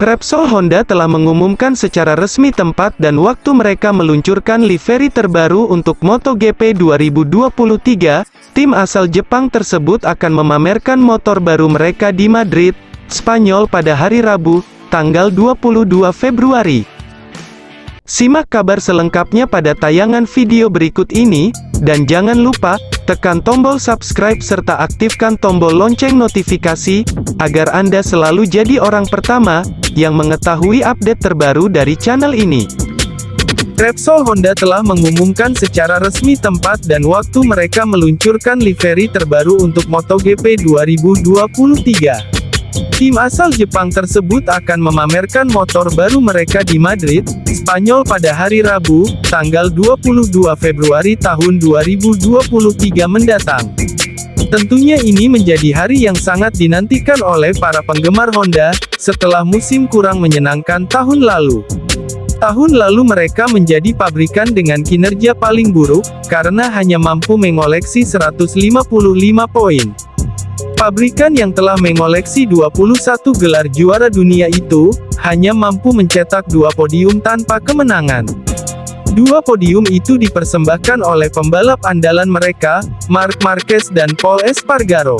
Repsol Honda telah mengumumkan secara resmi tempat dan waktu mereka meluncurkan livery terbaru untuk MotoGP 2023. Tim asal Jepang tersebut akan memamerkan motor baru mereka di Madrid, Spanyol pada hari Rabu, tanggal 22 Februari. Simak kabar selengkapnya pada tayangan video berikut ini, dan jangan lupa, tekan tombol subscribe serta aktifkan tombol lonceng notifikasi, agar Anda selalu jadi orang pertama, yang mengetahui update terbaru dari channel ini. Repsol Honda telah mengumumkan secara resmi tempat dan waktu mereka meluncurkan livery terbaru untuk MotoGP 2023. Tim asal Jepang tersebut akan memamerkan motor baru mereka di Madrid, Spanyol pada hari Rabu, tanggal 22 Februari tahun 2023 mendatang. Tentunya ini menjadi hari yang sangat dinantikan oleh para penggemar Honda, setelah musim kurang menyenangkan tahun lalu. Tahun lalu mereka menjadi pabrikan dengan kinerja paling buruk, karena hanya mampu mengoleksi 155 poin. Pabrikan yang telah mengoleksi 21 gelar juara dunia itu, hanya mampu mencetak dua podium tanpa kemenangan. Dua podium itu dipersembahkan oleh pembalap andalan mereka, Marc Marquez dan Paul Espargaro.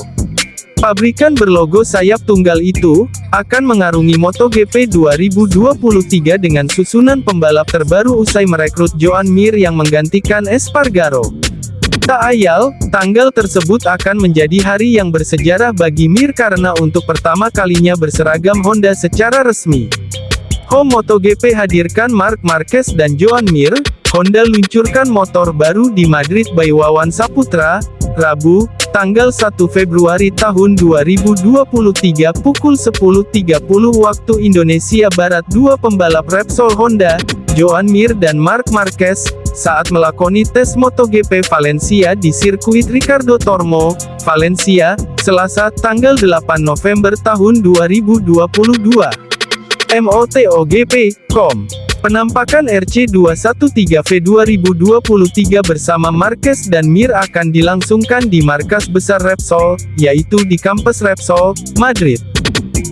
Pabrikan berlogo sayap tunggal itu, akan mengarungi MotoGP 2023 dengan susunan pembalap terbaru usai merekrut Joan Mir yang menggantikan Espargaro. Tak ayal, tanggal tersebut akan menjadi hari yang bersejarah bagi Mir karena untuk pertama kalinya berseragam Honda secara resmi. Home MotoGP hadirkan Marc Marquez dan Joan Mir, Honda luncurkan motor baru di Madrid by Wawan Saputra, Rabu, tanggal 1 Februari tahun 2023 pukul 10.30 waktu Indonesia Barat dua pembalap Repsol Honda, Joan Mir dan Marc Marquez, saat melakoni tes MotoGP Valencia di sirkuit Ricardo Tormo, Valencia, Selasa, tanggal 8 November tahun 2022. MOTOGP.com Penampakan RC213V 2023 bersama Marquez dan Mir akan dilangsungkan di markas besar Repsol, yaitu di kampus Repsol, Madrid.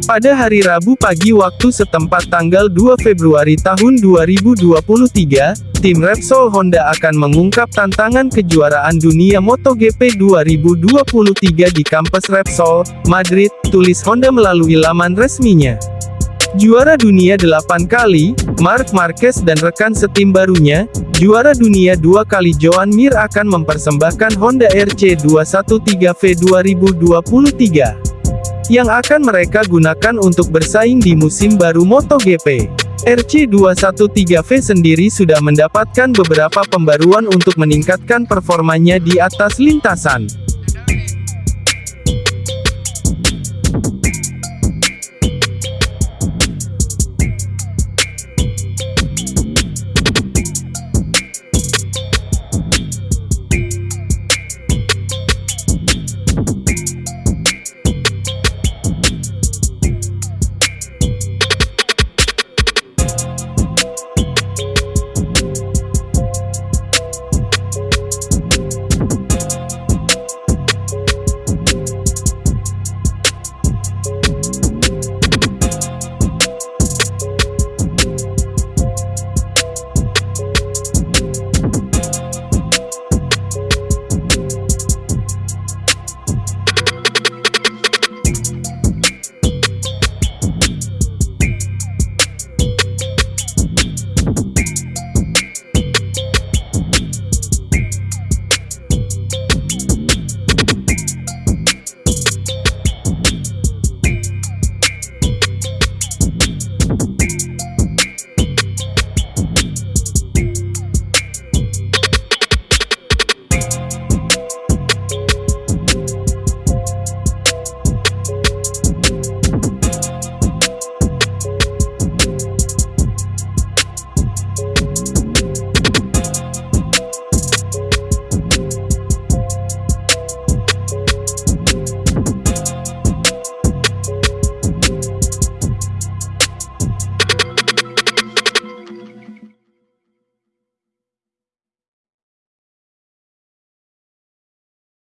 Pada hari Rabu pagi waktu setempat tanggal 2 Februari tahun 2023, tim Repsol Honda akan mengungkap tantangan kejuaraan dunia MotoGP 2023 di kampus Repsol, Madrid, tulis Honda melalui laman resminya. Juara dunia 8 kali, Marc Marquez dan rekan setim barunya, juara dunia dua kali Joan Mir akan mempersembahkan Honda RC213V 2023. Yang akan mereka gunakan untuk bersaing di musim baru MotoGP. RC213V sendiri sudah mendapatkan beberapa pembaruan untuk meningkatkan performanya di atas lintasan.